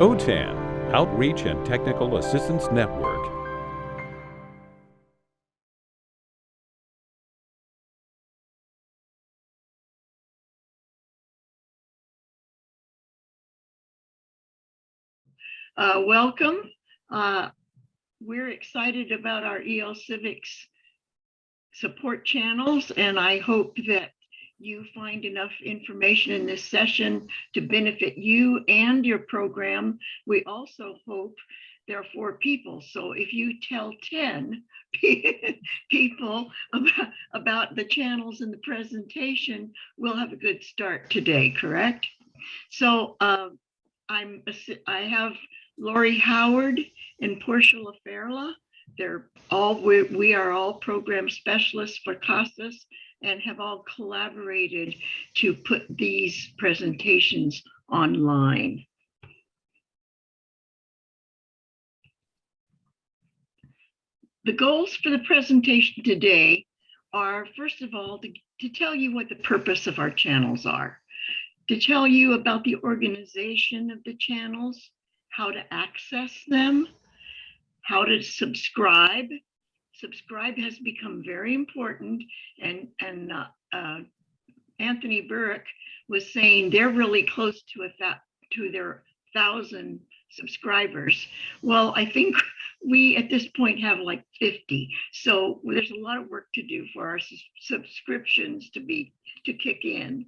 OTAN, Outreach and Technical Assistance Network. Uh, welcome. Uh, we're excited about our EL Civics support channels, and I hope that you find enough information in this session to benefit you and your program. We also hope there are four people. So if you tell 10 people about, the channels in the presentation, we'll have a good start today, correct? So uh, I'm I have Lori Howard and Portia LaFerla. They're all we, we are all program specialists for CASAS and have all collaborated to put these presentations online. The goals for the presentation today are, first of all, to, to tell you what the purpose of our channels are, to tell you about the organization of the channels, how to access them, how to subscribe. Subscribe has become very important and, and uh, uh, Anthony Burke was saying they're really close to a to their thousand subscribers. Well, I think we at this point have like 50. So there's a lot of work to do for our subscriptions to be to kick in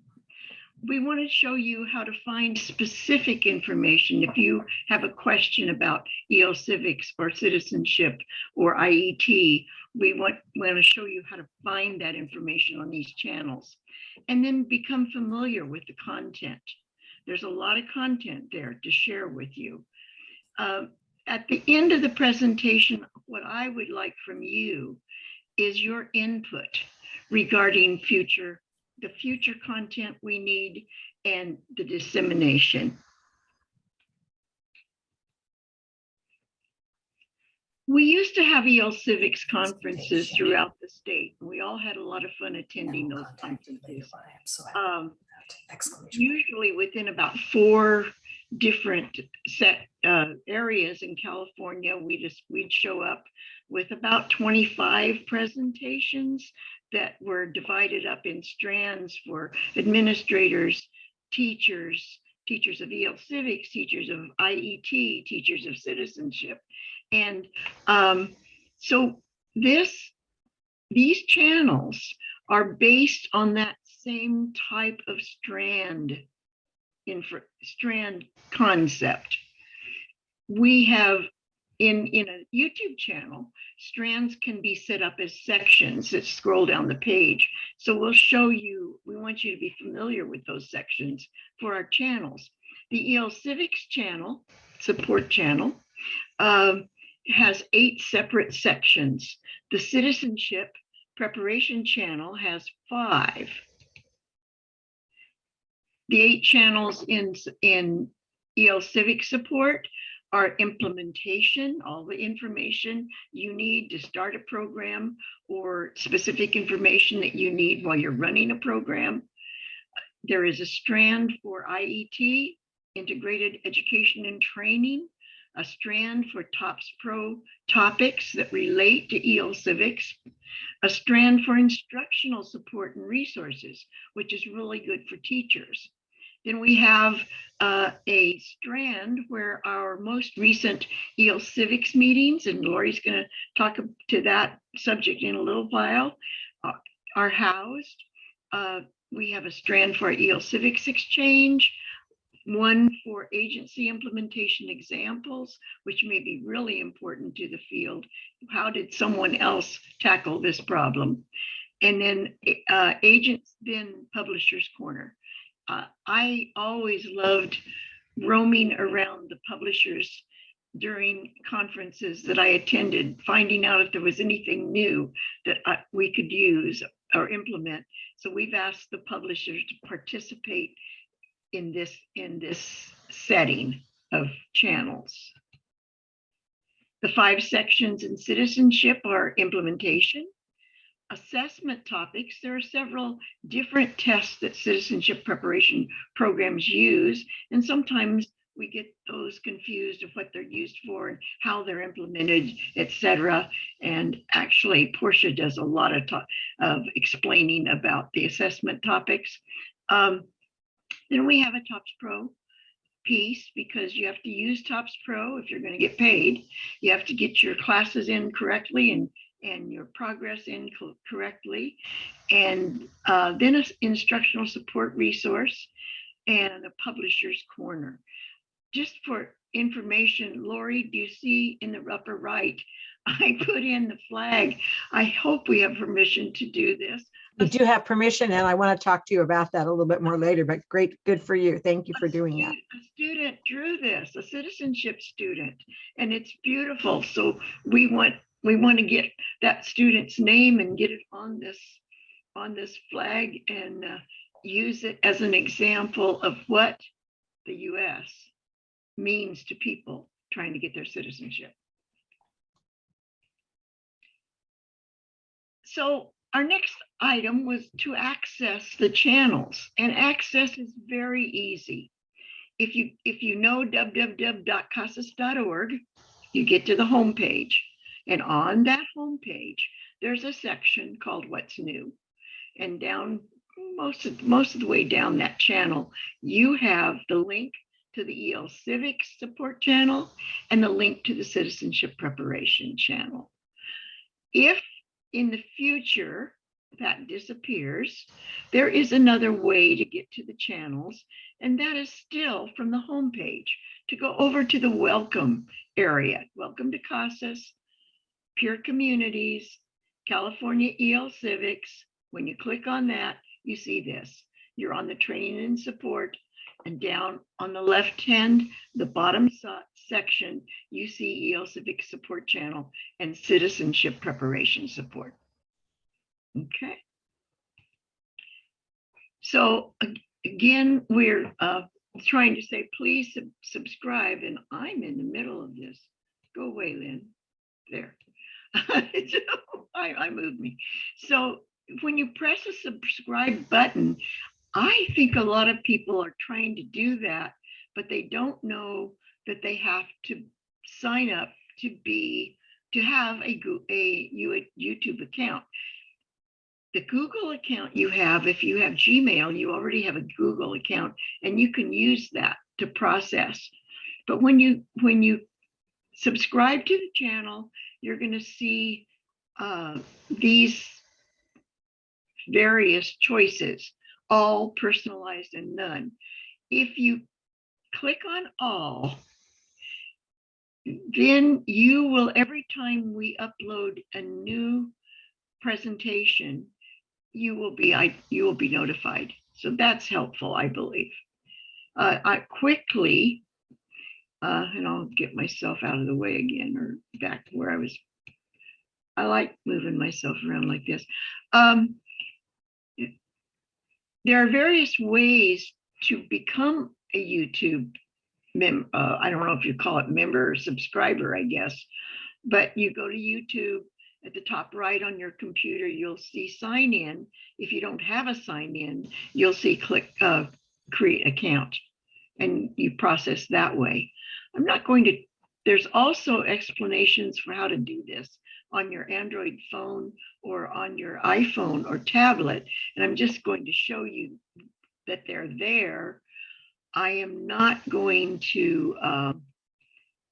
we want to show you how to find specific information if you have a question about EL civics or citizenship or IET. We want, we want to show you how to find that information on these channels and then become familiar with the content. There's a lot of content there to share with you. Uh, at the end of the presentation, what I would like from you is your input regarding future the future content we need and the dissemination. We used to have EL Civics conferences throughout the state. We all had a lot of fun attending those conferences. Um, usually within about four different set uh, areas in California, we just we'd show up with about 25 presentations that were divided up in strands for administrators, teachers, teachers of EL civics, teachers of IET, teachers of citizenship. And um, so this, these channels are based on that same type of strand, infra, strand concept. We have in, in a YouTube channel, strands can be set up as sections that scroll down the page. So we'll show you, we want you to be familiar with those sections for our channels. The EL Civics channel, support channel, uh, has eight separate sections. The citizenship preparation channel has five. The eight channels in, in EL Civic support our implementation, all the information you need to start a program or specific information that you need while you're running a program. There is a strand for IET, Integrated Education and Training, a strand for TOPS Pro topics that relate to EL Civics, a strand for instructional support and resources, which is really good for teachers. Then we have uh, a strand where our most recent EL civics meetings, and Lori's going to talk to that subject in a little while, uh, are housed. Uh, we have a strand for EL civics exchange, one for agency implementation examples, which may be really important to the field. How did someone else tackle this problem? And then uh, agents, then publishers corner uh, I always loved roaming around the publishers during conferences that I attended, finding out if there was anything new that I, we could use or implement. So we've asked the publishers to participate in this in this setting of channels. The five sections in citizenship are implementation, assessment topics, there are several different tests that citizenship preparation programs use, and sometimes we get those confused of what they're used for and how they're implemented, et cetera. And actually Portia does a lot of talk of explaining about the assessment topics. Um, then we have a TOPS Pro piece because you have to use TOPS Pro if you're going to get paid. You have to get your classes in correctly and and your progress in co- correctly. And uh, then an instructional support resource and a publisher's corner. Just for information, Lori, do you see in the upper right? I put in the flag. I hope we have permission to do this. You do have permission and I want to talk to you about that a little bit more later, but great, good for you. Thank you for doing that. A student drew this, a citizenship student, and it's beautiful. So we want, we want to get that student's name and get it on this, on this flag and uh, use it as an example of what the US means to people trying to get their citizenship. So our next item was to access the channels and access is very easy. If you if you know www.casas.org, you get to the homepage and on that homepage, there's a section called what's new. And down most of most of the way down that channel, you have the link to the EL Civics support channel and the link to the citizenship preparation channel. If in the future that disappears, there is another way to get to the channels, and that is still from the homepage to go over to the welcome area. Welcome to CASAS, Peer Communities, California EL Civics. When you click on that, you see this. You're on the training and support, and down on the left hand, the bottom so- section, you see EL Civic Support Channel and Citizenship Preparation Support. Okay. So again, we're uh, trying to say, please sub- subscribe, and I'm in the middle of this. Go away, Lynn. There. I, I moved me. So when you press a subscribe button, I think a lot of people are trying to do that, but they don't know that they have to sign up to be to have a a you- YouTube account. The Google account you have, if you have Gmail, you already have a Google account and you can use that to process. But when you when you subscribe to the channel, you're going to see uh, these various choices, all personalized and none. If you click on all, then you will, every time we upload a new presentation, you will be, I, you will be notified. So that's helpful, I believe. Uh, I quickly, uh, and I'll get myself out of the way again or back to where I was. I like moving myself around like this. Um, there are various ways to become a YouTube mem, uh, I don't know if you call it member or subscriber, I guess. But you go to YouTube at the top right on your computer, you'll see sign in. If you don't have a sign in, you'll see click uh, create account and you process that way. I'm not going to, there's also explanations for how to do this on your Android phone or on your iPhone or tablet. And I'm just going to show you that they're there. I am not going to um,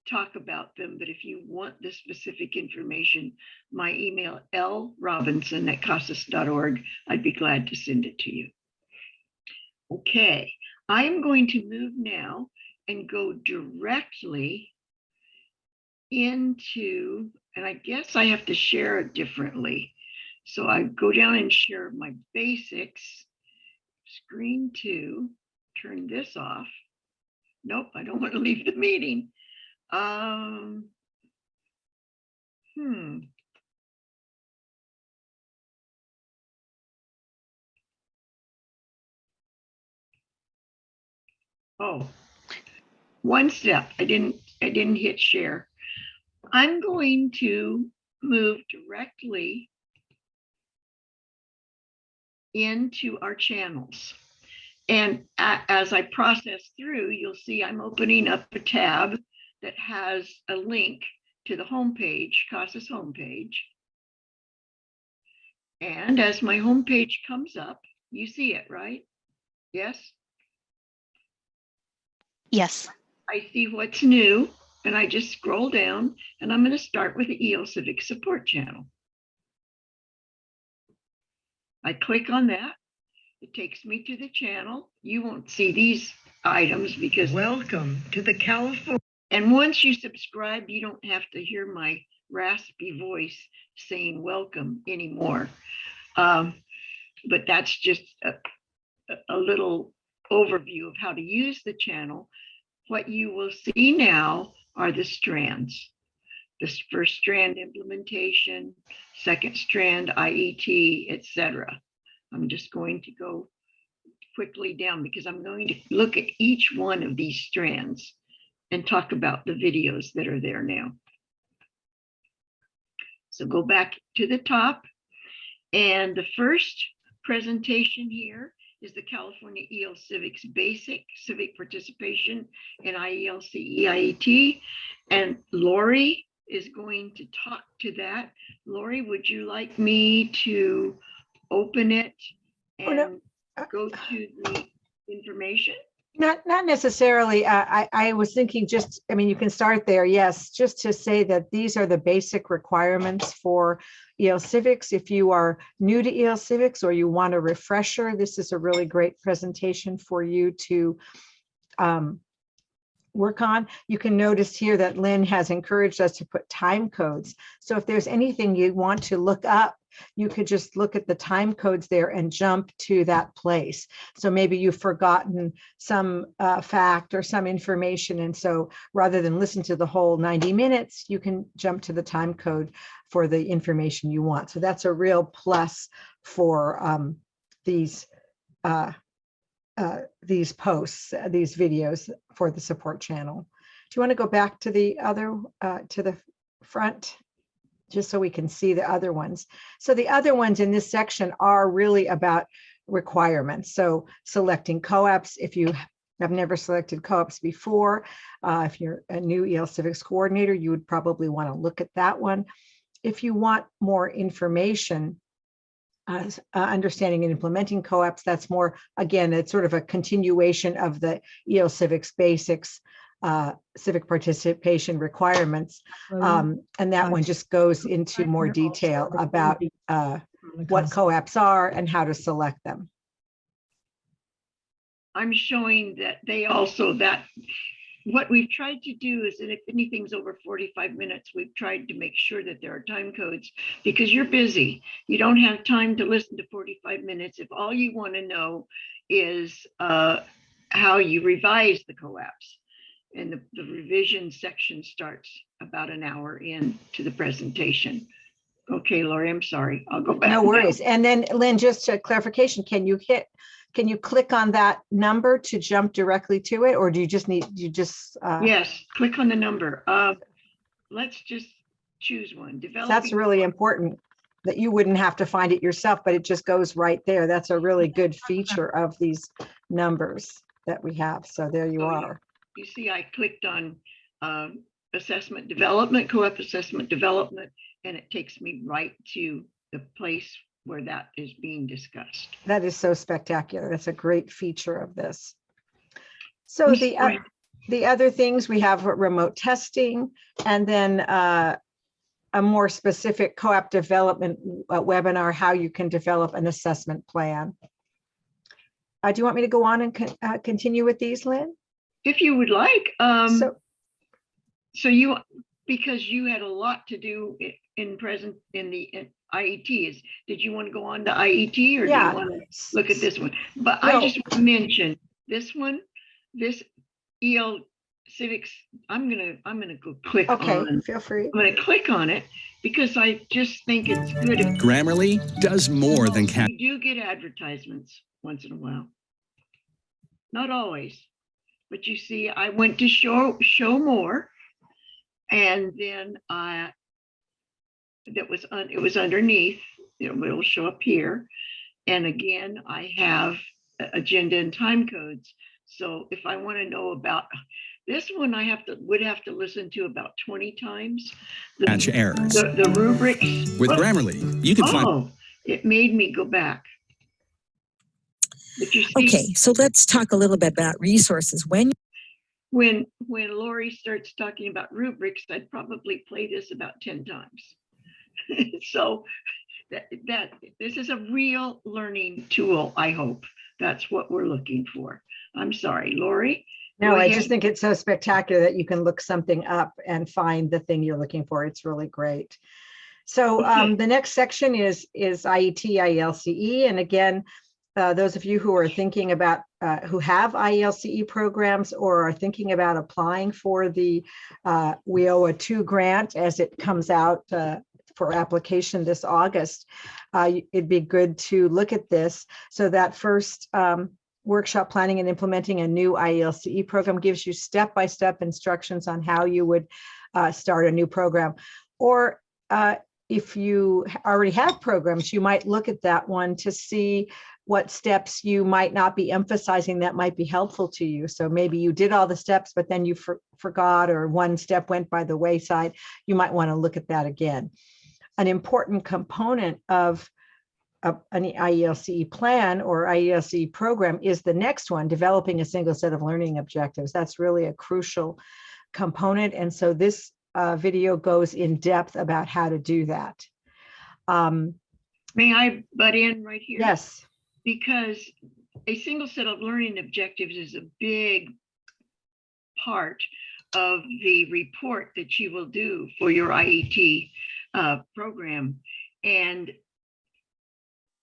talk about them, but if you want the specific information, my email lrobinson at casas.org, I'd be glad to send it to you. Okay, I am going to move now and go directly into, and I guess I have to share it differently. So I go down and share my basics, screen two, turn this off. Nope, I don't want to leave the meeting. Um, hmm. Oh, one step. I didn't, I didn't hit share. I'm going to move directly into our channels. And as I process through, you'll see I'm opening up a tab that has a link to the homepage, CASAS homepage. And as my homepage comes up, you see it, right? Yes, Yes, I see what's new and I just scroll down and I'm going to start with the EL Civic Support Channel. I click on that. It takes me to the channel. You won't see these items because Welcome to the California. And once you subscribe, you don't have to hear my raspy voice saying welcome anymore. Um, but that's just a- a little overview of how to use the channel. What you will see now are the strands. This first strand implementation, second strand IET, etc. I'm just going to go quickly down because I'm going to look at each one of these strands and talk about the videos that are there now. So go back to the top. And the first presentation here is the California EL Civics Basic Civic Participation in IELCE IET. And Lori is going to talk to that. Lori, would you like me to open it Oh, no. and go to the information? Not, not necessarily. uh, I, I was thinking just, I mean, you can start there, yes, just to say that these are the basic requirements for EL Civics. If you are new to EL Civics or you want a refresher, this is a really great presentation for you to um, work on. You can notice here that Lynn has encouraged us to put time codes. So if there's anything you want to look up, you could just look at the time codes there and jump to that place. So maybe you've forgotten some uh, fact or some information. And so rather than listen to the whole 90 minutes, you can jump to the time code for the information you want. So that's a real plus for um, these uh, uh, these posts, uh, these videos for the support channel. Do you want to go back to the other, uh, to the front? Just so we can see the other ones. So the other ones in this section are really about requirements. So selecting COAAPs, if you have never selected COAAPs before, uh, if you're a new EL Civics coordinator, you would probably want to look at that one. If you want more information, uh, uh, understanding and implementing COAAPs, that's more, again, it's sort of a continuation of the EL Civics basics, uh, civic participation requirements. Um, and that one just goes into more detail about uh, what co-ops are and how to select them. I'm showing that they also, that, what we've tried to do is that if anything's over 45 minutes, we've tried to make sure that there are time codes because you're busy. You don't have time to listen to 45 minutes. If all you want to know is uh, how you revise the COAAPs. And the, the revision section starts about an hour into the presentation. Okay, Lori, I'm sorry. I'll go back. No now. worries. And then Lynn, just a clarification, can you hit, can you click on that number to jump directly to it? Or do you just need, you just, uh, Yes, click on the number. Uh, Let's just choose one. that's Developing really important that you wouldn't have to find it yourself, but it just goes right there. That's a really good feature of these numbers that we have. So there you Oh, yeah. are. You see, I clicked on um, assessment development, COAAP assessment development, and it takes me right to the place where that is being discussed. That is so spectacular. That's a great feature of this. So the, the other things, we have remote testing and then uh, a more specific COAAP development uh, webinar, how you can develop an assessment plan. Uh, Do you want me to go on and con- uh, continue with these, Lynn? If you would like, um, So, so you, because you had a lot to do in present, in the in IET is, did you want to go on to IET or do you want to look at this one? But I No. just want to mention this one, this EL civics, I'm gonna, I'm gonna go click Okay, on feel free. I'm gonna click on it because I just think it's good. if Grammarly does more than cat. We do get advertisements once in a while. Not always, but you see, I went to show, show more. And then I, that was, un- it was underneath, you know, it'll show up here. And again, I have agenda and time codes. So if I want to know about this one, I have to, would have to listen to about 20 times. The- Catch errors. The, the rubrics. With Oh, Grammarly, you can find Oh, it made me go back. See, Okay, so let's talk a little bit about resources. When when, when Lori starts talking about rubrics, I'd probably play this about 10 times. So that, that, this is a real learning tool, I hope. That's what we're looking for. I'm sorry, Lori? No, I just think it's so spectacular that you can look something up and find the thing you're looking for. It's really great. So um, the next section is, is IET, IELCE. And again, uh, those of you who are thinking about, uh, who have IELCE programs or are thinking about applying for the uh, WIOA 2 grant as it comes out uh, for application this August, uh, it'd be good to look at this. So that first um, workshop planning and implementing a new IELCE program gives you step-by-step instructions on how you would uh, start a new program. Or uh, if you already have programs, you might look at that one to see what steps you might not be emphasizing that might be helpful to you. So maybe you did all the steps, but then you for- forgot or one step went by the wayside. You might want to look at that again. An important component of a- an IELCE plan or IELCE program is the next one, developing a single set of learning objectives. That's really a crucial component. And so this uh, video goes in depth about how to do that. Um, May I butt in right here? Yes, Because a single set of learning objectives is a big part of the report that you will do for your IET uh, program. And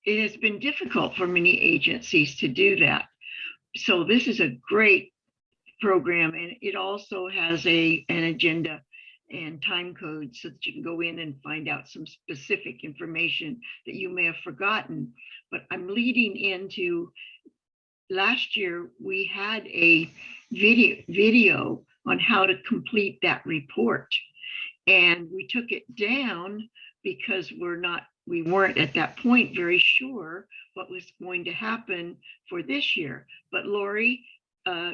it has been difficult for many agencies to do that. So this is a great program and it also has a, an agenda and time code so that you can go in and find out some specific information that you may have forgotten. But I'm leading into, last year, we had a video, video on how to complete that report. And we took it down because we're not, we weren't at that point very sure what was going to happen for this year. But Lori, uh,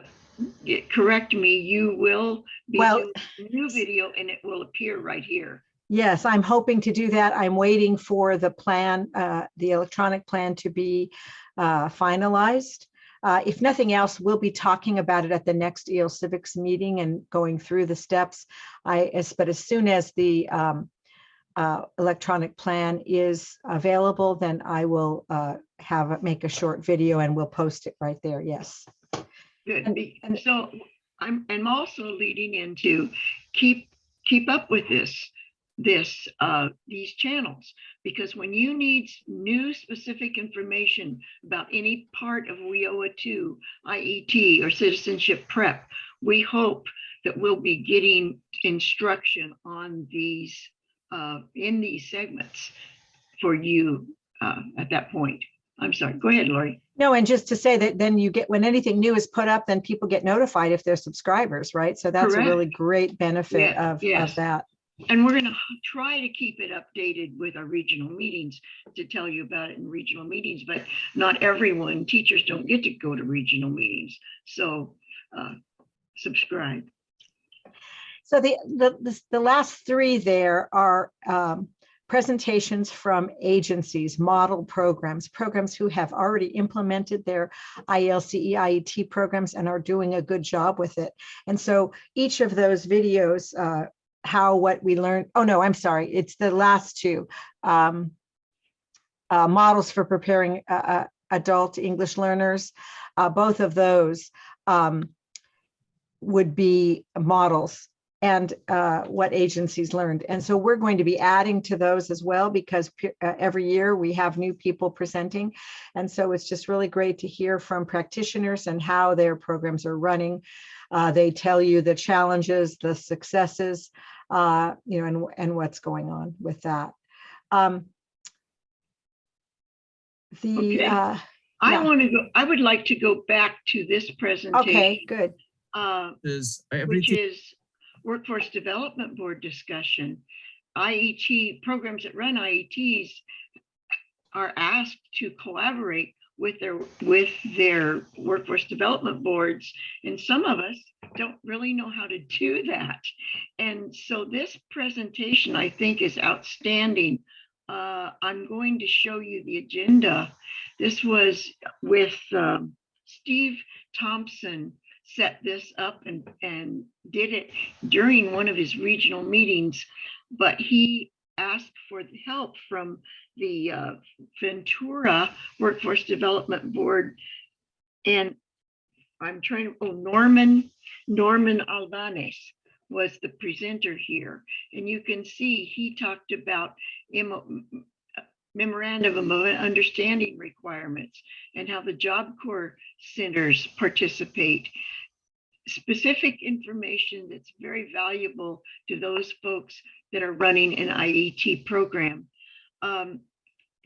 correct me, you will be Well- doing a new video and it will appear right here. yes, I'm hoping to do that. I'm waiting for the plan, uh, the electronic plan to be uh, finalized. Uh, If nothing else, we'll be talking about it at the next EL Civics meeting and going through the steps. I, as, but as soon as the um, uh, electronic plan is available, then I will uh, have, make a short video and we'll post it right there. Yes. Good, And- and- so I'm, I'm also leading into keep, keep up with this, this, uh, these channels. Because when you need new specific information about any part of WIOA two, IET or citizenship prep, we hope that we'll be getting instruction on these, uh, in these segments for you, uh, at that point. I'm sorry, go ahead, Lori. No, and just to say that then you get, when anything new is put up, then people get notified if they're subscribers, right? So that's a really great benefit of, yes. of that. And we're gonna try to keep it updated with our regional meetings to tell you about it in regional meetings, but not everyone, teachers don't get to go to regional meetings. So uh, subscribe. So the, the, the- the last three there are um, presentations from agencies, model programs, programs who have already implemented their ILCE, IET programs and are doing a good job with it. And so each of those videos, uh, how, what we learned, oh no, I'm sorry, it's the last two. um, uh, Models for preparing uh, uh, adult English learners, uh, both of those um, would be models and uh, what agencies learned. And so we're going to be adding to those as well because uh, every year we have new people presenting. And so it's just really great to hear from practitioners and how their programs are running. Uh, They tell you the challenges, the successes, uh, you know, and, and what's going on with that. Um, The, Okay. uh, I Yeah. want to go, I would like to go back to this presentation. okay, good. uh, is which is Workforce Development Board discussion. IET, programs that run IETs are asked to collaborate with their, with their workforce development boards. And some of us don't really know how to do that. And so this presentation, I think, is outstanding. Uh, I'm going to show you the agenda. This was with um, Steve Thompson set this up and, and did it during one of his regional meetings, but he asked for the help from the uh, Ventura Workforce Development Board. And I'm trying to, oh, Norman, Norman Albanese was the presenter here. And you can see he talked about MO memorandum of understanding requirements and how the Job Corps centers participate. Specific information that's very valuable to those folks that are running an IET program. Um,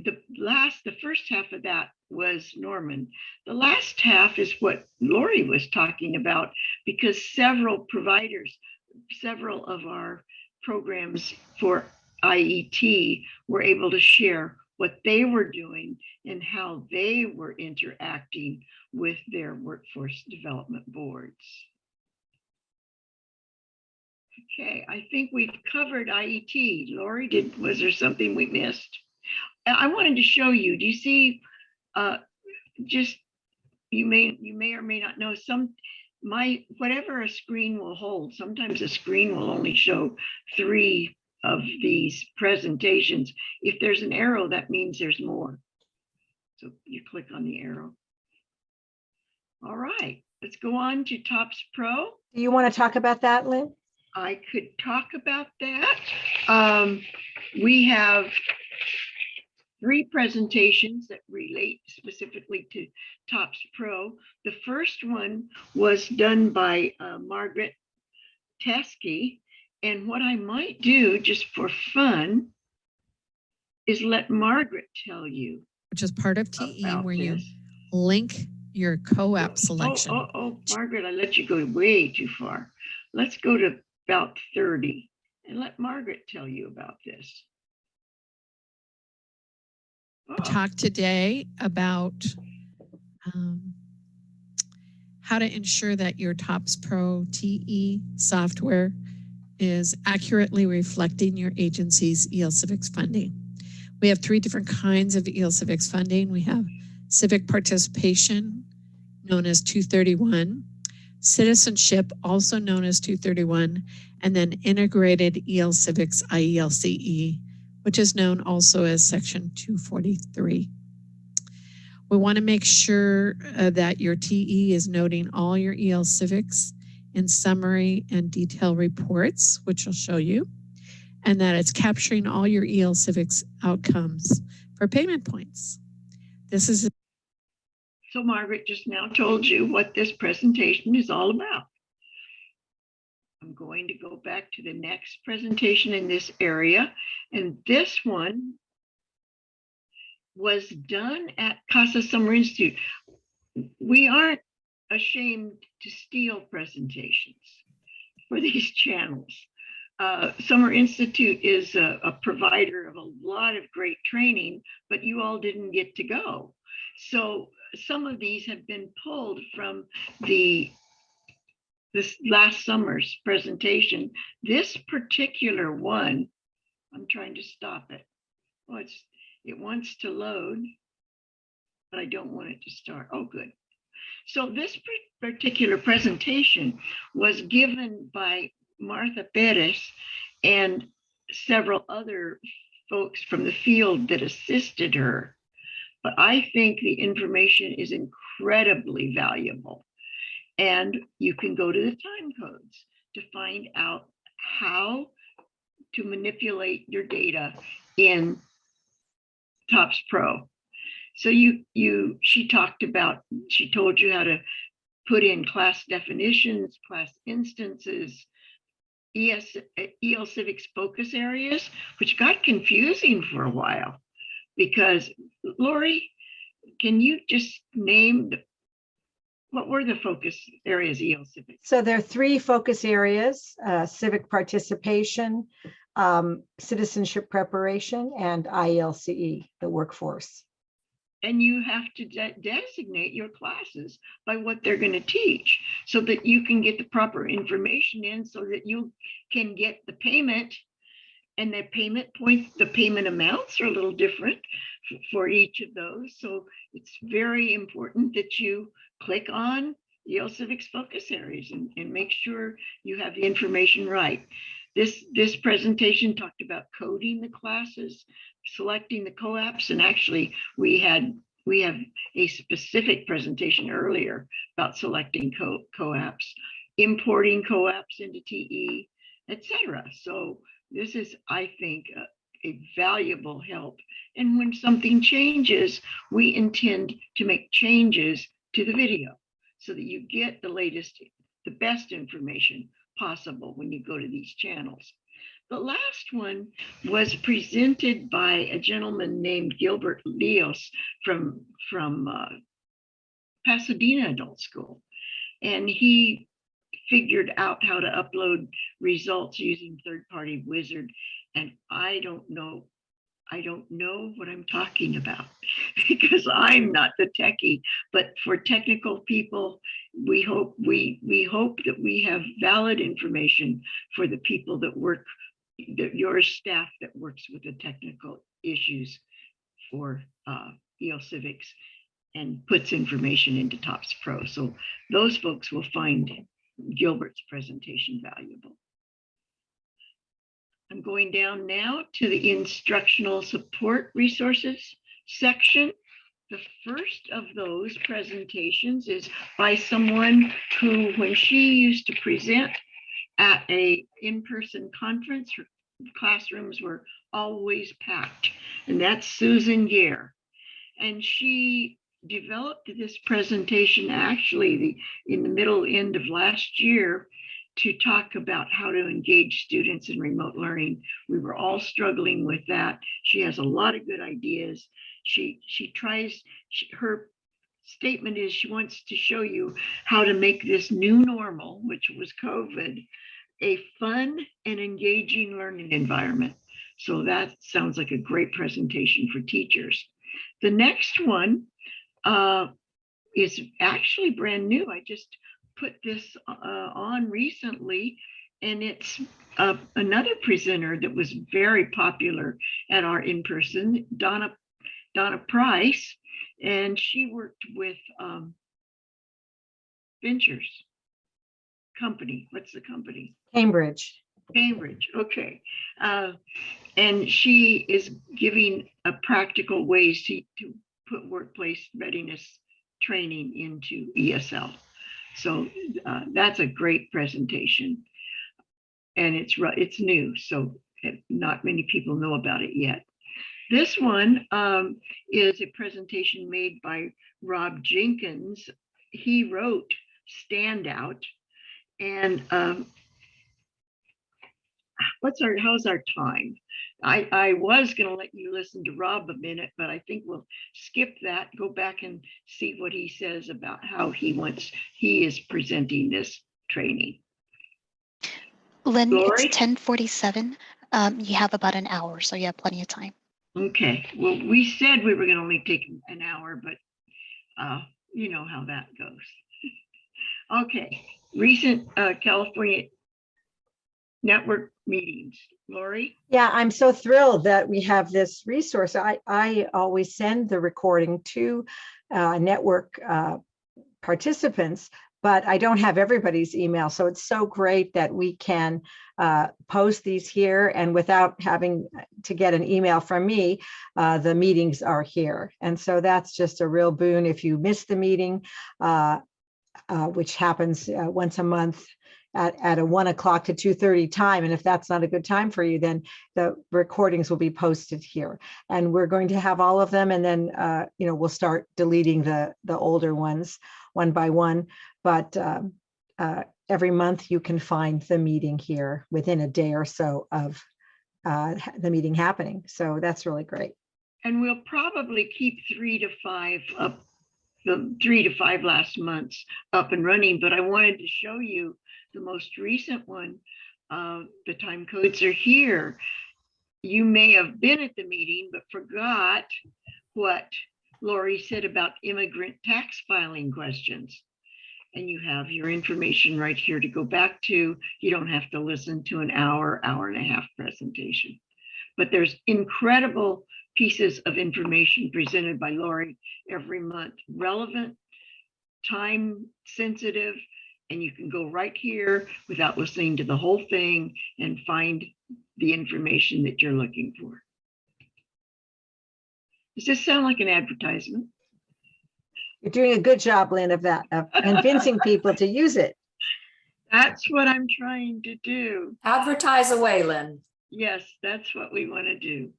the last, the first half of that was Norman. The last half is what Lori was talking about because several providers, several of our programs for IET were able to share what they were doing and how they were interacting with their workforce development boards. Okay, I think we've covered IET. Lori, did, was there something we missed? I wanted to show you, do you see, uh, just, you may, you may or may not know some, my, whatever a screen will hold, sometimes a screen will only show three of these presentations. If there's an arrow, that means there's more. So you click on the arrow. All right, let's go on to TOPS Pro. Do you want to talk about that, Lynn? I could talk about that. Um, we have three presentations that relate specifically to TOPS Pro. The first one was done by uh, Margaret Teskey. And what I might do just for fun is let Margaret tell you which is part of TE where you link your COAAP Oh, selection. Oh, oh, Margaret, I let you go way too far. Let's go to about 30 and let Margaret tell you about this. Oh, Talk today about um, how to ensure that your TOPS Pro TE software is accurately reflecting your agency's EL Civics funding. We have three different kinds of EL Civics funding. We have civic participation, known as 231, citizenship, also known as 231, and then integrated EL Civics IELCE, which is known also as Section 243. We want to make sure uh, that your TE is noting all your EL Civics in summary and detail reports, which I'll show you, and that it's capturing all your EL Civics outcomes for payment points. This is So Margaret just now told you what this presentation is all about. I'm going to go back to the next presentation in this area. And this one was done at CASAS Summer Institute. We aren't ashamed to steal presentations for these channels. Uh, Summer Institute is a, a provider of a lot of great training, but you all didn't get to go. So some of these have been pulled from the this last summer's presentation. This particular one, I'm trying to stop it. Oh, it's it wants to load, but I don't want it to start. Oh, good. So this particular presentation was given by Martha Perez and several other folks from the field that assisted her. But I think the information is incredibly valuable. And you can go to the time codes to find out how to manipulate your data in TOPS Pro. So you, you, she talked about, she told you how to put in class definitions, class instances, ES, EL Civics focus areas, which got confusing for a while. Because Lori, can you just name, the- what were the focus areas EL Civics? So there are three focus areas, uh, civic participation, um, citizenship preparation, and ILCE, the workforce. and you have to de- designate your classes by what they're going to teach so that you can get the proper information in so that you can get the payment and the payment points the payment amounts are a little different for each of those so it's very important that you click on EL Civics focus areas and, and make sure you have the information right. This, this presentation talked about coding the classes, selecting the COAAPs, and actually we had, we have a specific presentation earlier about selecting co, COAAPs, importing COAAPs into TE, etc. So this is, I think, a, a valuable help. And when something changes, we intend to make changes to the video so that you get the latest, the best information possible when you go to these channels. The last one was presented by a gentleman named Gilbert Leos from, from uh, Pasadena Adult School. And he figured out how to upload results using third-party wizard. And I don't know, I don't know what I'm talking about because I'm not the techie, but for technical people, we hope we we hope that we have valid information for the people that work that your staff that works with the technical issues for uh, EL Civics and puts information into TOPS Pro. So those folks will find Gilbert's presentation valuable. I'm going down now to the instructional support resources section. The first of those presentations is by someone who, when she used to present at a in-person conference, her classrooms were always packed. And that's Susan Gaer. And she developed this presentation actually the, in the middle end of last year to talk about how to engage students in remote learning. We were all struggling with that. She has a lot of good ideas. She she tries she, her statement is she wants to show you how to make this new normal, which was COVID, a fun and engaging learning environment. So that sounds like a great presentation for teachers. The next one uh, is actually brand new. I just put this uh, on recently, and it's uh, another presenter that was very popular at our in-person, Donna Donna Price, and she worked with um, Ventures company. What's the company? Cambridge. Cambridge, okay. Uh, and she is giving a practical ways to, to put workplace readiness training into ESL. So uh, that's a great presentation. And it's it's new, so not many people know about it yet. This one um, is a presentation made by Rob Jenkins. He wrote Stand Out. And um, what's our, how's our time? I, I was gonna let you listen to Rob a minute, but I think we'll skip that, go back and see what he says about how he wants, he is presenting this training. Lynn, Lori? it's ten forty-seven. Um, you have about an hour, so you have plenty of time. Okay, well, we said we were gonna only take an hour, but uh, you know how that goes. Okay, recent uh, California network meetings. Lori? Yeah, I'm so thrilled that we have this resource. I, I always send the recording to uh, network uh, participants, but I don't have everybody's email. So it's so great that we can uh, post these here and without having to get an email from me, uh, the meetings are here. And so that's just a real boon if you miss the meeting, uh, uh, which happens uh, once a month at, at a one o'clock to two thirty time. And if that's not a good time for you, then the recordings will be posted here. And we're going to have all of them and then, uh, you know, we'll start deleting the, the older ones one by one. But um, uh, every month you can find the meeting here within a day or so of uh, the meeting happening. So that's really great. And we'll probably keep three to five up, the three to five last months up and running, but I wanted to show you the most recent one. Uh, the time codes are here. You may have been at the meeting, but forgot what Lori said about immigrant tax filing questions. And you have your information right here to go back to. You don't have to listen to an hour, hour and a half presentation. But there's incredible pieces of information presented by Lori every month, relevant, time sensitive, and you can go right here without listening to the whole thing and find the information that you're looking for. Does this sound like an advertisement? You're doing a good job, Lynn, of that, of convincing people to use it. That's what I'm trying to do. Advertise away, Lynn. Yes, that's what we want to do.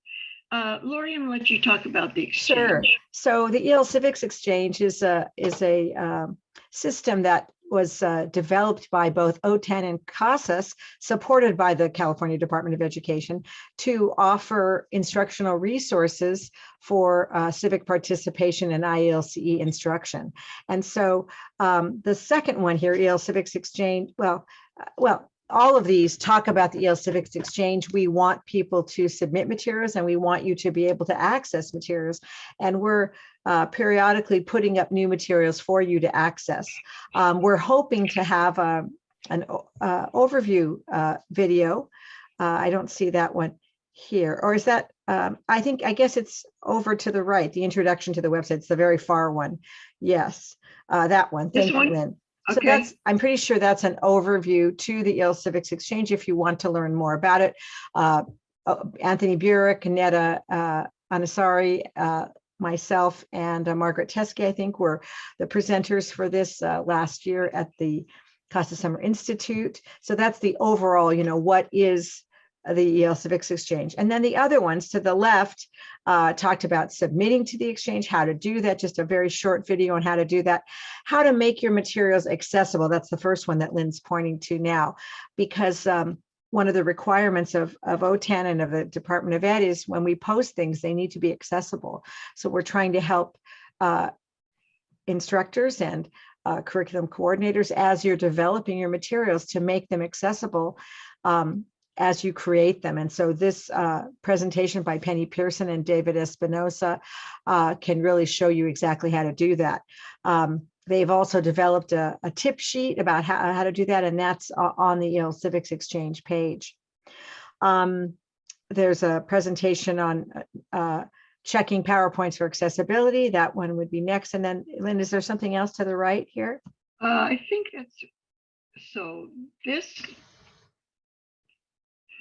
Uh, Lori, I'm gonna let you talk about the exchange. Sure. So the EL Civics Exchange is a, is a um, system that was uh, developed by both OTAN and CASAS, supported by the California Department of Education, to offer instructional resources for uh, civic participation in IELCE instruction. And so um, the second one here, EL Civics Exchange, well, uh, well, all of these talk about the EL Civics Exchange. We want people to submit materials and we want you to be able to access materials. And we're uh, periodically putting up new materials for you to access. Um, we're hoping to have a, an uh, overview uh, video. Uh, I don't see that one here, or is that, um, I think, I guess it's over to the right, the introduction to the website. It's the very far one. Yes, uh, that one. This Thank you, one? Lynn. So Okay. that's, I'm pretty sure that's an overview to the EL Civics Exchange if you want to learn more about it. Uh, uh, Anthony Burek, Netta uh, Anasari, uh, myself, and uh, Margaret Teske, I think, were the presenters for this uh, last year at the CASAS Summer Institute. So that's the overall, you know, what is the EL Civics Exchange. And then the other ones to the left uh, talked about submitting to the exchange, how to do that, just a very short video on how to do that, how to make your materials accessible. That's the first one that Lynn's pointing to now, because um, one of the requirements of, of OTAN and of the Department of Ed is when we post things, they need to be accessible. So we're trying to help uh, instructors and uh, curriculum coordinators as you're developing your materials to make them accessible um, as you create them. And so this uh, presentation by Penny Pearson and David Espinosa uh, can really show you exactly how to do that. Um, they've also developed a, a tip sheet about how, how to do that, and that's on the EL Civics Exchange page. Um, there's a presentation on uh, checking PowerPoints for accessibility. That one would be next. And then, Lynn, is there something else to the right here? Uh, I think that's, so this.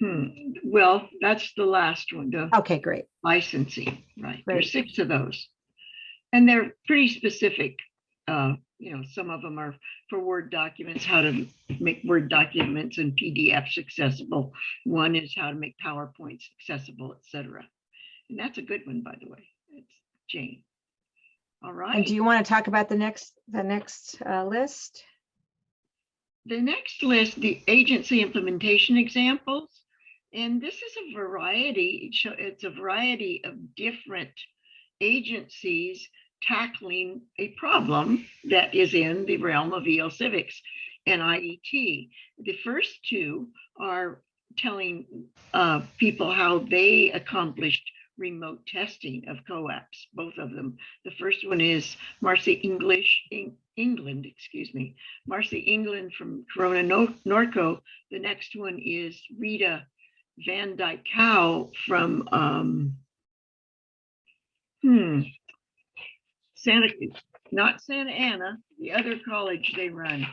Hmm, well, that's the last one, the Okay, great. licensing, right? There's six of those. And they're pretty specific. Uh, you know, some of them are for Word documents, how to make Word documents and PDFs accessible. One is how to make PowerPoints accessible, et cetera. And that's a good one, by the way. It's Jane. All And right. do you want to talk about the next, the next uh, list? The next list, the agency implementation examples. And this is a variety, it's a variety of different agencies tackling a problem that is in the realm of EL civics and IET. The first two are telling uh, people how they accomplished remote testing of COAAPs, both of them. The first one is Marcy English, Eng- England, excuse me, Marcy England from Corona Norco. The next one is Rita Van Dyke Cow from um, hmm, Santa, not Santa Ana, the other college they run,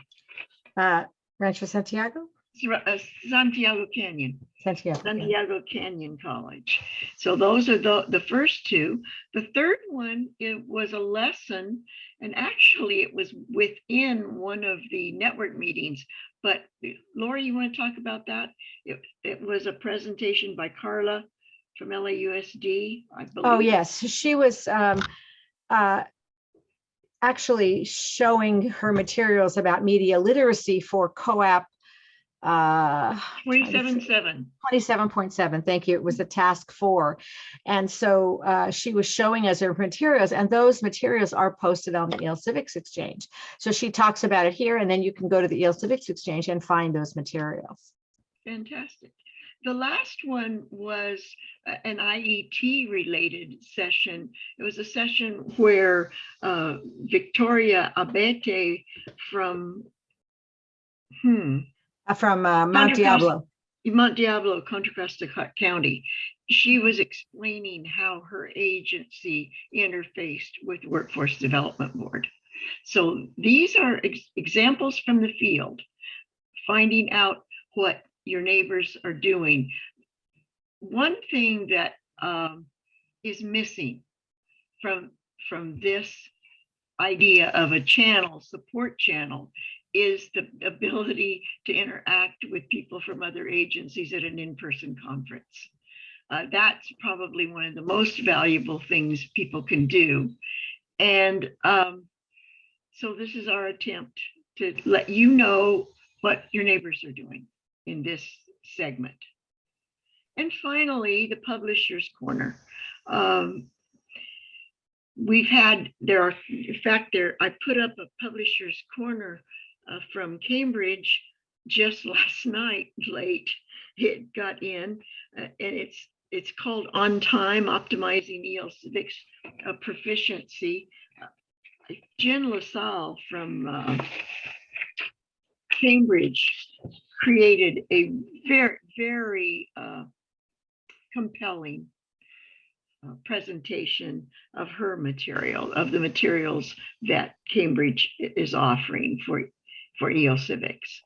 Uh, Rancho Santiago? Uh, Santiago Canyon. Santiago. Santiago Canyon College. So those are the, the first two. The third one, it was a lesson, and actually it was within one of the network meetings. But Lori, you want to talk about that? It, it was a presentation by Carla from LAUSD, I believe. Oh, yes, she was um, uh, actually showing her materials about media literacy for COAAP uh, Twenty-seven, seven. 27.7, thank you. It was the task four. And so uh, she was showing us her materials and those materials are posted on the EL Civics Exchange. So she talks about it here and then you can go to the EL Civics Exchange and find those materials. Fantastic. The last one was an IET related session. It was a session where uh, Victoria Abete from hmm, From uh, Mount Diablo. Mount Diablo, Contra Costa County. She was explaining how her agency interfaced with Workforce Development Board. So these are ex- examples from the field, finding out what your neighbors are doing. One thing that um, is missing from, from this idea of a channel, support channel, is the ability to interact with people from other agencies at an in-person conference. Uh, that's probably one of the most valuable things people can do. And um, so this is our attempt to let you know what your neighbors are doing in this segment. And finally, the Publisher's Corner. Um, we've had, there are, in fact, there, I put up a Publisher's Corner uh, from Cambridge just last night, late. It got in, uh, and it's it's called On Time Optimizing EL Civics uh, Proficiency. Jen LaSalle from uh, Cambridge created a very very uh, compelling uh, presentation of her material, of the materials that Cambridge is offering for for EL Civics.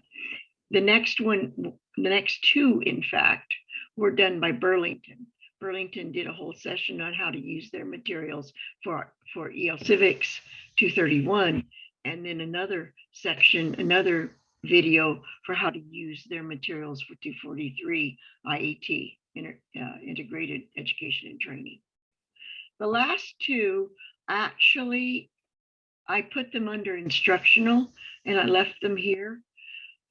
The next one, the next two, in fact, were done by Burlington. Burlington did a whole session on how to use their materials for, for EL Civics 231. And then another section, another video for how to use their materials for 243 IET, Inter- uh, Integrated Education and Training. The last two, actually, I put them under instructional and I left them here.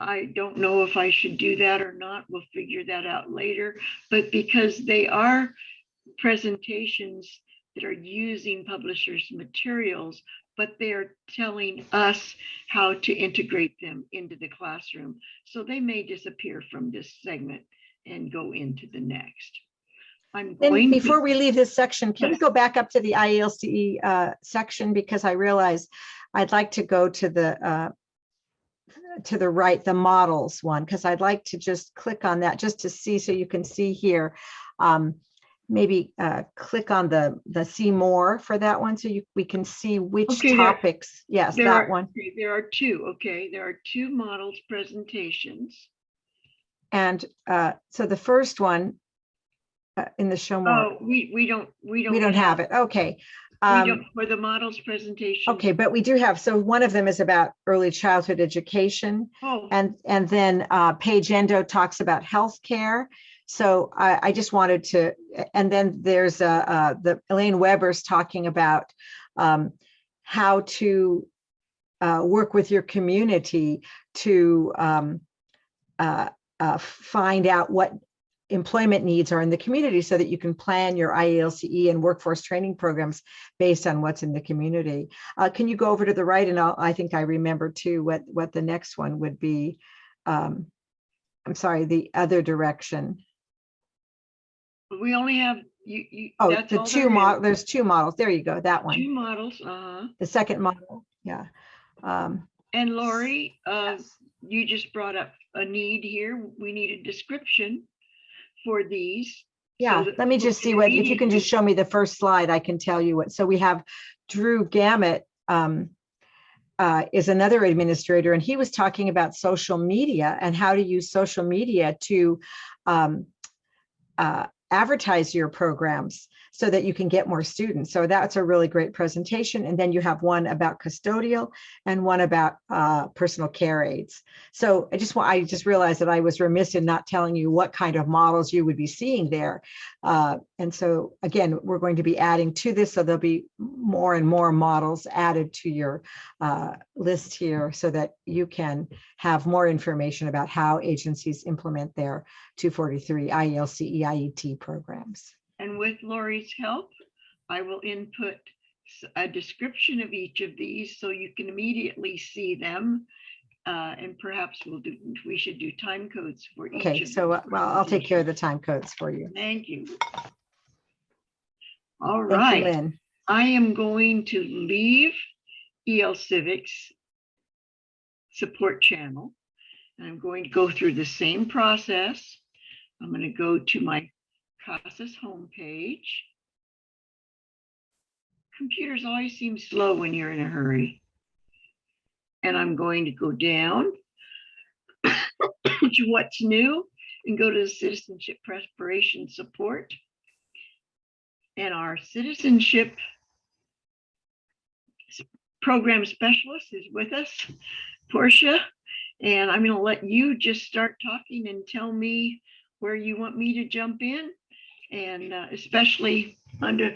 I don't know if I should do that or not. We'll figure that out later. But because they are presentations that are using publishers' materials, but they are telling us how to integrate them into the classroom. So they may disappear from this segment and go into the next. I'm Then going. to- before we leave this section, can we go back up to the IELCE uh, section? Because I realize I'd like to go to the uh, to the right, the models one, because I'd like to just click on that just to see, so you can see here. Um, Maybe uh, click on the, the see more for that one, so you, we can see which Okay, there- topics. Yes, There that are- one. There are two, okay? There are two models presentations. And uh, so the first one uh, in the show more, Oh, we, we don't, we don't. we don't have it. Okay. We Um, don't, for the models presentation. Okay, but we do have, so one of them is about early childhood education. Oh, And, and then uh, Paige Endo talks about healthcare. So I, I just wanted to, and then there's uh, uh, the Elaine Weber's talking about um, how to uh, work with your community to um, uh, uh, find out what employment needs are in the community so that you can plan your IELCE and workforce training programs based on what's in the community. Uh, can you go over to the right and I'll, I think I remember too what, what the next one would be. Um, I'm sorry, the other direction. we only have, you, you. Oh, that's the two there mod, is. there's two models. There you go, that one. Two models, uh-huh. The second model, yeah. Um, And Lori, uh, you just brought up a need here. We need a description for these. Yeah, let me just see what, if you can just show me the first slide, I can tell you what. So we have Drew Gammett um, uh, is another administrator, and he was talking about social media and how to use social media to um, uh, advertise your programs so that you can get more students. So that's a really great presentation. And then you have one about custodial and one about uh, personal care aides. So I just want, I just realized that I was remiss in not telling you what kind of models you would be seeing there. Uh, and so again, we're going to be adding to this, so there'll be more and more models added to your uh, list here so that you can have more information about how agencies implement their 243 IELCE IET programs. And with Lori's help, I will input a description of each of these so you can immediately see them Uh, and perhaps we'll do, we should do time codes for each. Okay, so, uh, well, I'll take care of the time codes for you. Thank you. All Thank you, right, Lynn. I am going to leave EL Civics support channel. And I'm going to go through the same process. I'm going to go to my CASAS homepage. Computers always seem slow when you're in a hurry. And I'm going to go down to what's new and go to the citizenship preparation support. And our citizenship program specialist is with us, Portia. And I'm going to let you just start talking and tell me where you want me to jump in. And uh, especially under,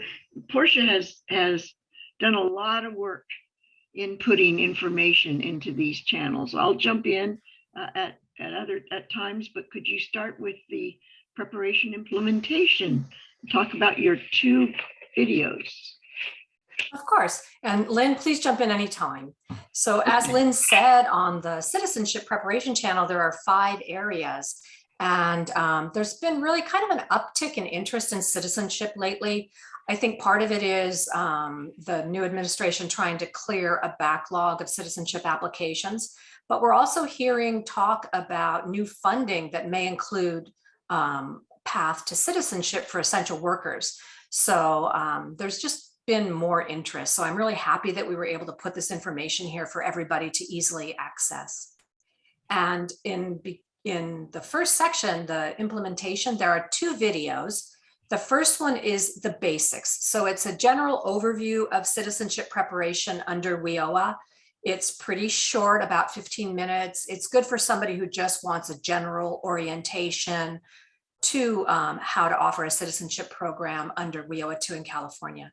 Portia has, has done a lot of work in putting information into these channels. I'll jump in uh, at, at other, at times, but could you start with the preparation implementation? Talk about your two videos. Of course. And Lynn, please jump in anytime. So as Lynn said on the citizenship preparation channel, there are five areas. And um, there's been really kind of an uptick in interest in citizenship lately. I think part of it is um, the new administration trying to clear a backlog of citizenship applications. But we're also hearing talk about new funding that may include um, path to citizenship for essential workers. So um, there's just been more interest. So I'm really happy that we were able to put this information here for everybody to easily access. And in, in the first section, the implementation, there are two videos. The first one is the basics. So it's a general overview of citizenship preparation under WIOA. It's pretty short, about 15 minutes. It's good for somebody who just wants a general orientation to um, how to offer a citizenship program under WIOA 2 in California.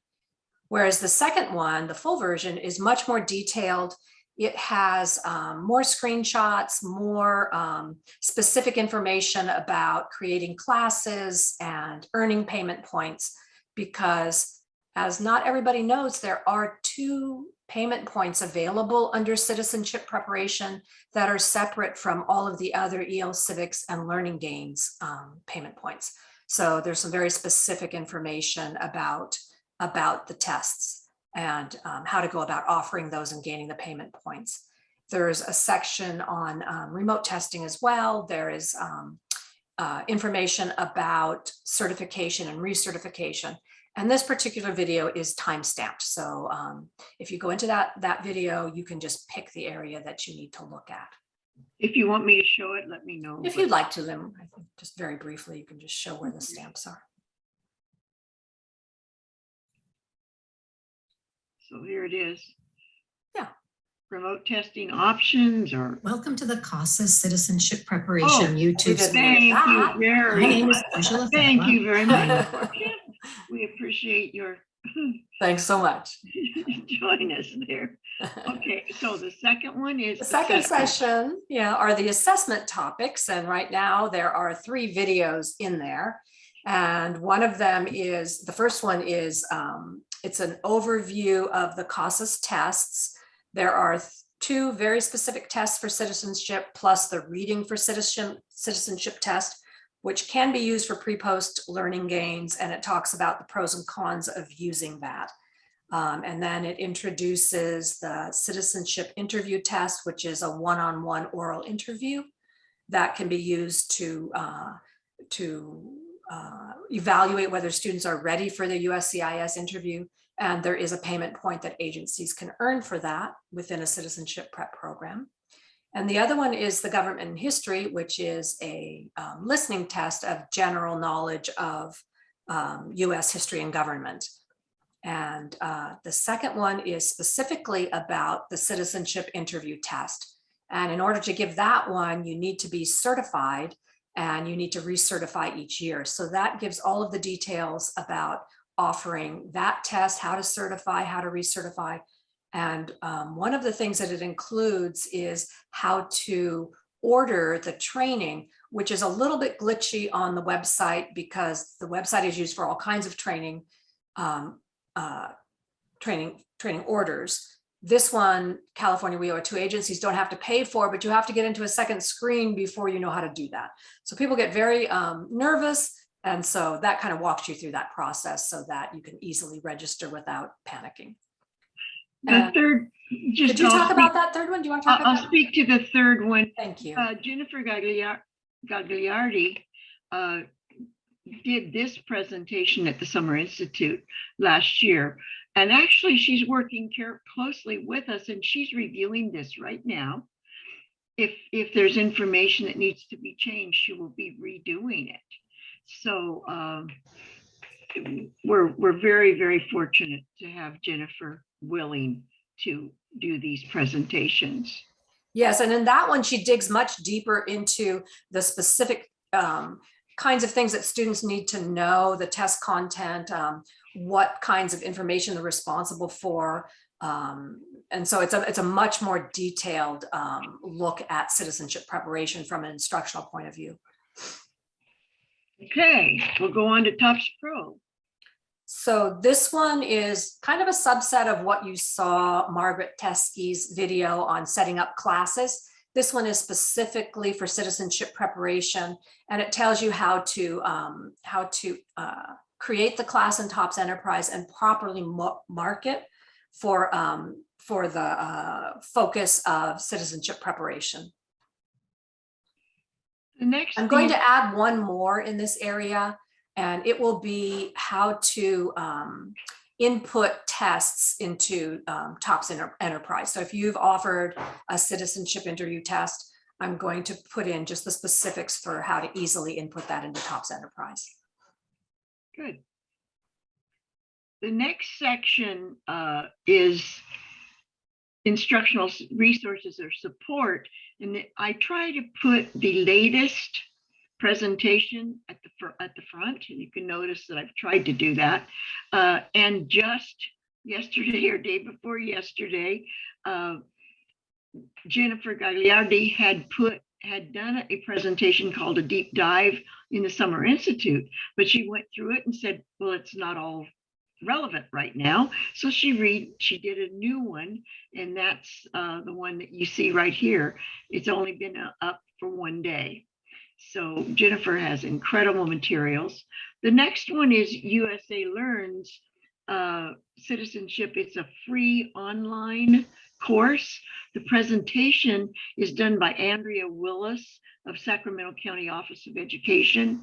Whereas the second one, the full version, is much more detailed. It has um, more screenshots, more um, specific information about creating classes and earning payment points, because as not everybody knows, there are two payment points available under citizenship preparation that are separate from all of the other EL civics and learning gains um, payment points. So there's some very specific information about about the tests and um, how to go about offering those and gaining the payment points. There's a section on um, remote testing as well. There is um, uh, information about certification and recertification. And this particular video is time-stamped. So um, if you go into that, that video, you can just pick the area that you need to look at. If you want me to show it, let me know. If you'd like to, then I think just very briefly, you can just show where the stamps are. So here it is. Yeah. Remote testing options or, Welcome to the CASAS Citizenship Oh, Preparation YouTube. didn't series. know thank you that. My very name is much. Angela Thank Fava. you very much. We appreciate your Thanks so much. join us there. Okay, so the second one is. The second assessment. session, yeah, are the assessment topics. And right now there are three videos in there. And one of them is, the first one is, um, it's an overview of the CASAS tests. There are two very specific tests for citizenship plus the reading for citizenship, citizenship test, which can be used for pre-post learning gains. And it talks about the pros and cons of using that. Um, and then it introduces the citizenship interview test, which is a one-on-one oral interview that can be used to, uh, to uh, evaluate whether students are ready for the USCIS interview. And there is a payment point that agencies can earn for that within a citizenship prep program. And the other one is the government and history, which is a um, listening test of general knowledge of um, US history and government. And uh, the second one is specifically about the citizenship interview test. And in order to give that one, you need to be certified and you need to recertify each year. So that gives all of the details about offering that test, how to certify, how to recertify. And um, one of the things that it includes is how to order the training, which is a little bit glitchy on the website because the website is used for all kinds of training, um, uh, training, training orders. This one, California WIO2 agencies don't have to pay for, but you have to get into a second screen before you know how to do that. So people get very um, nervous. And so that kind of walks you through that process so that you can easily register without panicking. The And third, just. Did you I'll talk speak- about that third one? Do you want to talk I'll, I'll speak to the third one. Thank you. Uh, Jennifer Gaglia- Gagliardi uh, did this presentation at the Summer Institute last year. And actually, she's working care closely with us and she's reviewing this right now. If, if there's information that needs to be changed, she will be redoing it. So um, we're, we're very, very fortunate to have Jennifer willing to do these presentations. Yes, and in that one, she digs much deeper into the specific um, kinds of things that students need to know, the test content, um, what kinds of information they're responsible for. Um, and so it's a, it's a much more detailed um, look at citizenship preparation from an instructional point of view. Okay, we'll go on to TOPS Pro. So this one is kind of a subset of what you saw Margaret Teskey's video on setting up classes. This one is specifically for citizenship preparation, and it tells you how to um, how to uh, create the class in TOPS Enterprise and properly market for um, for the uh, focus of citizenship preparation. The next. I'm going to add one more in this area, and it will be how to um, input tests into um, TOPS Enter- Enterprise. So if you've offered a citizenship interview test, I'm going to put in just the specifics for how to easily input that into TOPS Enterprise. Good. The next section uh, is instructional resources or support. And I try to put the latest presentation at the, at the front, and you can notice that I've tried to do that. Uh, And just yesterday or day before yesterday, uh, Jennifer Gagliardi had put, had done a presentation called a deep dive in the Summer Institute but she went through it and said, well, it's not all relevant right now. So she read, she did a new one, and that's uh, the one that you see right here. It's only been uh, up for one day. So Jennifer has incredible materials. The next one is USA Learns uh, Citizenship. It's a free online course. The presentation is done by Andrea Willis of Sacramento County Office of Education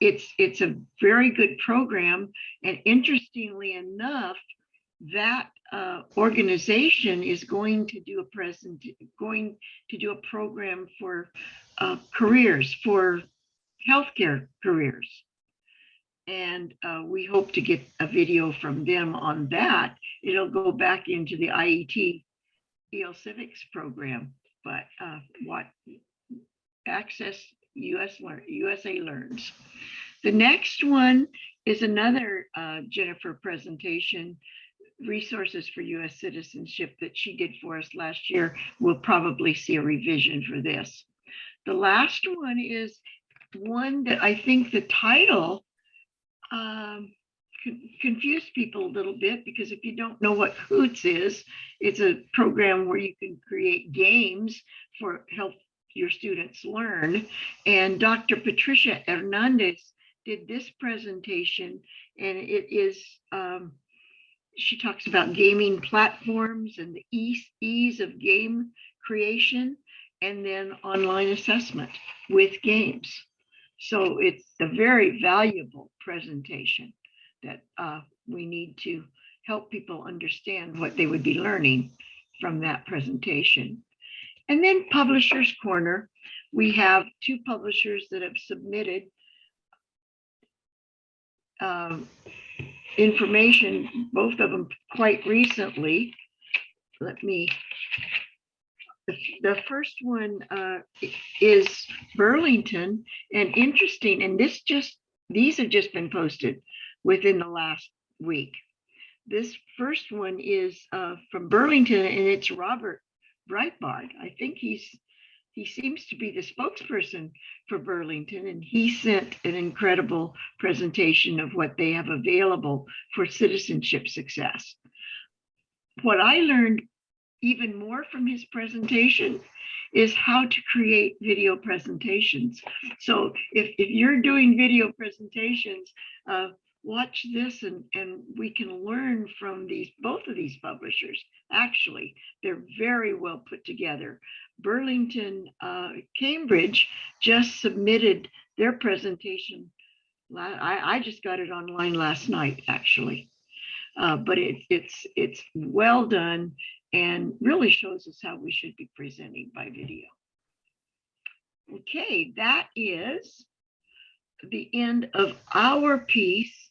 it's it's a very good program and interestingly enough that uh, organization is going to do a present going to do a program for uh, careers for healthcare careers and uh, we hope to get a video from them on that it'll go back into the iet el civics program but uh, what access us learn usa learns the next one is another uh, Jennifer presentation, resources for US citizenship that she did for us last year. We'll probably see a revision for this. The last one is one that I think the title um, con- confused people a little bit because if you don't know what Hoots is, it's a program where you can create games for help your students learn. And Dr. Patricia Hernandez did this presentation and it is, um, she talks about gaming platforms and the ease, ease of game creation and then online assessment with games. So it's a very valuable presentation that uh, we need to help people understand what they would be learning from that presentation. And then Publishers Corner, we have two publishers that have submitted um, information, both of them quite recently. Let me, the, first one uh, is Burlington and interesting, and this just, these have just been posted within the last week. This first one is uh, from Burlington and it's Robert Breitbart. I think he's, he seems to be the spokesperson for Burlington, and he sent an incredible presentation of what they have available for citizenship success. What I learned even more from his presentation is how to create video presentations. So if, if you're doing video presentations, uh, watch this and, and we can learn from these, both of these publishers. Actually, they're very well put together. Burlington, uh, Cambridge just submitted their presentation. I, I just got it online last night, actually. Uh, but it, it's, it's well done and really shows us how we should be presenting by video. Okay, that is the end of our piece